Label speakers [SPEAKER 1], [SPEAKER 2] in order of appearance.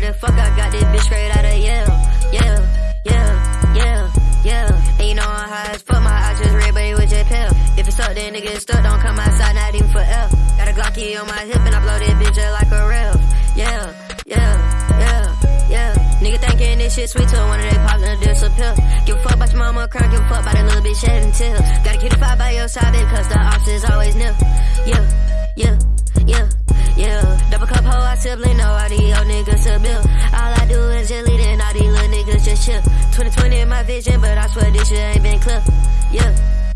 [SPEAKER 1] Swear to fuck, I got this bitch straight out of Yale. Yeah, yeah, yeah, yeah. And you know I'm high as fuck, my eyes just red, but it was just pale. If it's up, then nigga stuck, don't come outside, not even for L. Got a Glocky on my hip, and I blow this bitch up like a rail. Yeah, yeah, yeah, yeah. Nigga thinking this shit sweet till one of they pops and disappear. Give a fuck about your mama crying, give a fuck about that little bitch shedding tears. Gotta keep the fire by your side, because the ops is always new. Yeah sibling, nobody. all niggas a bill. All I do is just lead and all these little niggas just chill. 2020 in my vision, but I swear this shit ain't been clear. Yeah.